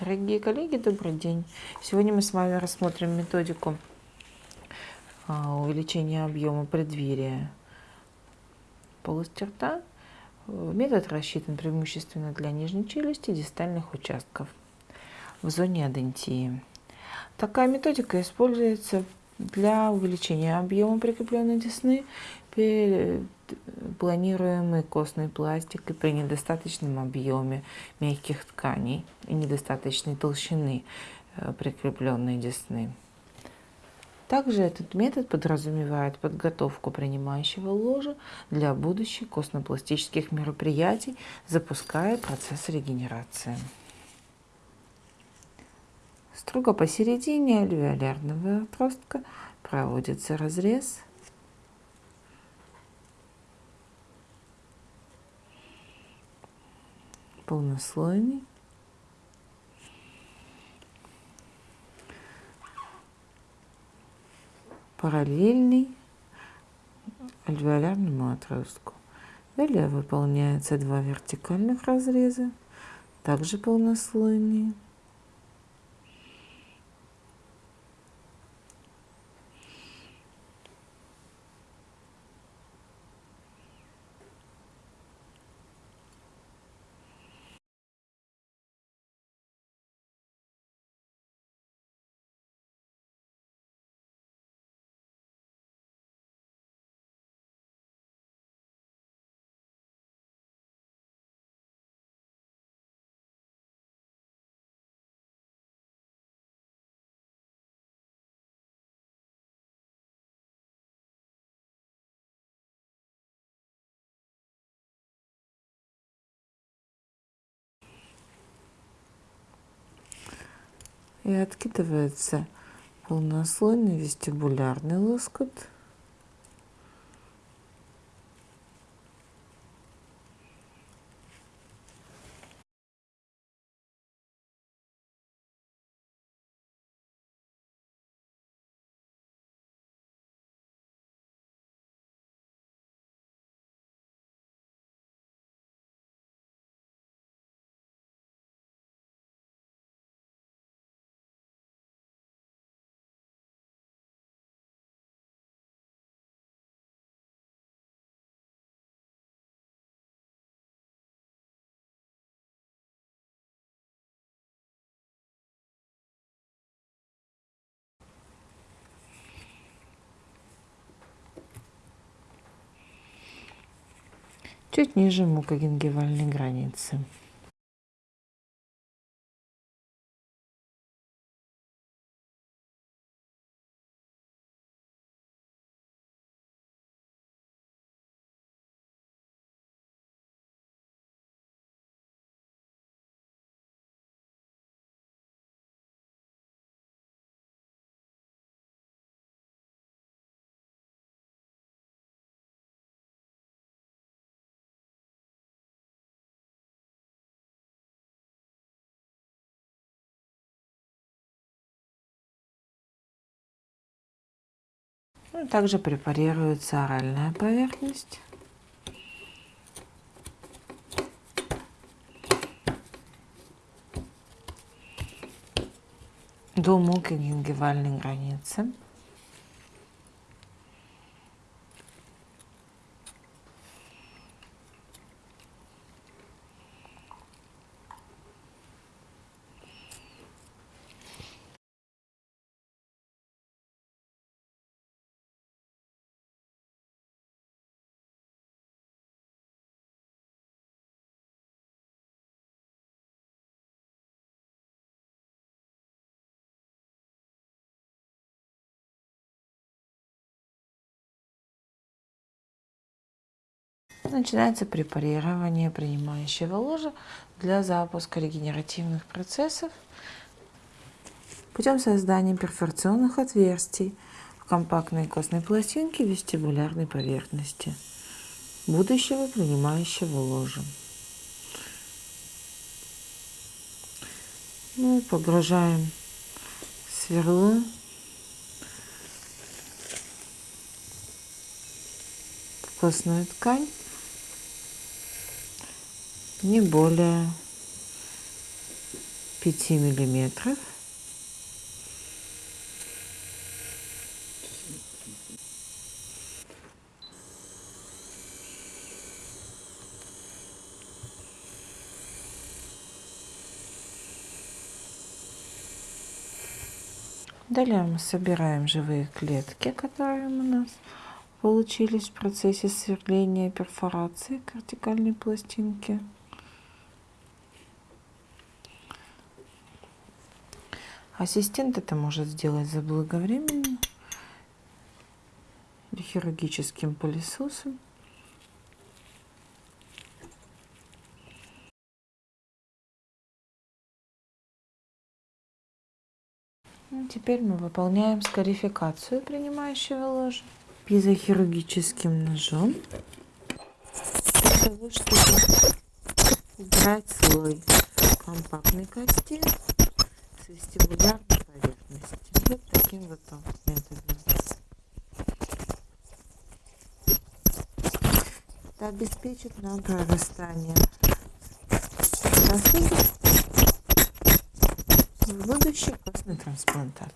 Дорогие коллеги, добрый день! Сегодня мы с вами рассмотрим методику а, увеличения объема преддверия полости рта. Метод рассчитан преимущественно для нижней челюсти дистальных участков в зоне адентии. Такая методика используется для увеличения объема прикрепленной десны при планируемой костной пластикой при недостаточном объеме мягких тканей и недостаточной толщины э, прикрепленной десны. Также этот метод подразумевает подготовку принимающего ложа для будущих костно-пластических мероприятий, запуская процесс регенерации. Строго посередине альвеолярного отростка проводится разрез. Полнослойный. параллельный альвеолярному отростку. Далее выполняются два вертикальных разреза, также полнослойные. И откидывается полнослойный вестибулярный лоскут. Чуть ниже мукогенгивальной границы. Ну, также препарируется оральная поверхность. до мукогенгивальной границы. Начинается препарирование принимающего ложа для запуска регенеративных процессов путем создания перфорационных отверстий в компактной костной пластинке вестибулярной поверхности будущего принимающего ложа. Мы погружаем сверло в костную ткань не более 5 миллиметров. Далее мы собираем живые клетки, которые у нас получились в процессе сверления перфорации к пластинке. Ассистент это может сделать заблаговременно хирургическим пылесосом. Ну, теперь мы выполняем скарификацию принимающего ложа пизохирургическим ножом для того, чтобы убрать слой компактной кости вестибулярной поверхности. Вот таким вот методом. Это обеспечит нам прорастание в будущий костный трансплантат.